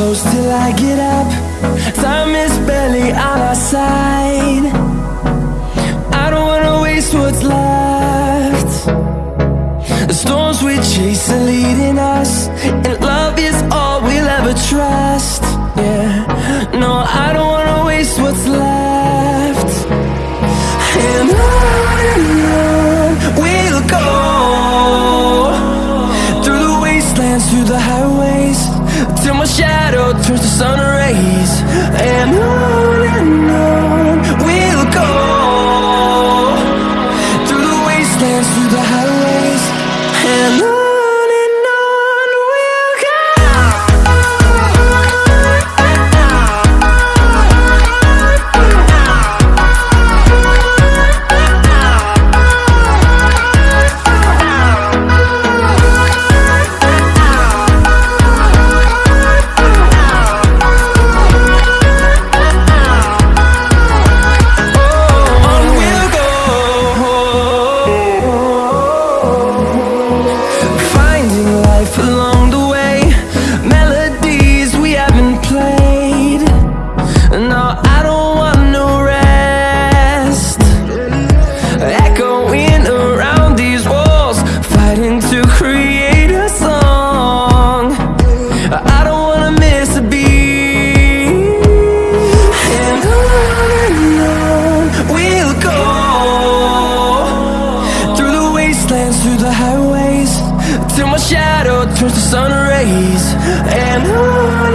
close till I get up. Time is barely on our side. I don't wanna waste what's left. The storms we chase are leading us, and love life along the way, melodies we haven't played. No, I don't want no rest. Echoing around these walls, fighting to create a song. I don't wanna miss a beat. And on and on we'll go turns to sun rays. And and